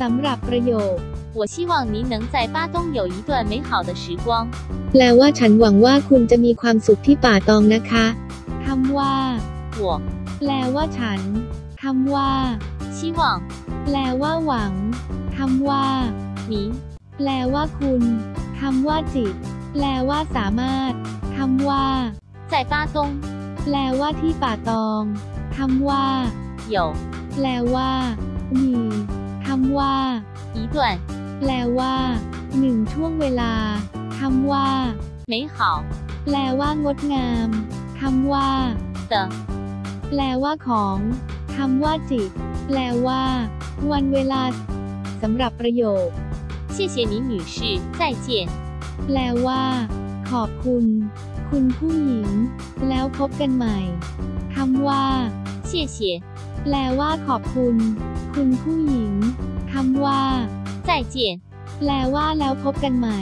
สำหรับประโยค 我希望您能在巴东有一段美好的时光。 แปลว่าฉันหวังว่าคุณจะมีความสุขที่ป่าตองนะคะคำว่า 我 แปลว่าฉันคำว่า 希望 แปลว่าหวังคำว่า 您 แปลว่าคุณคำว่าจิต แปลว่าสามารถคำว่า 在巴东 แปลว่าที่ป่าตองคำว่า 有 แปลว่า มีคำว่า 一 段 แปลว่าหนึ่งช่วงเวลาคำว่า 美好 แปลว่างดงามคำว่า 的 แปลว่าของคำว่าจิต แปลว่า วันเวลาสำหรับประโยค 谢谢您，女士，再见。 แปลว่า ขอบคุณ คุณผู้หญิง แล้วพบกันใหม่คำว่า 谢谢， แปลว่าขอบคุณ คุณผู้หญิงคำว่า 再见，แปลว่าแล้วพบกันใหม่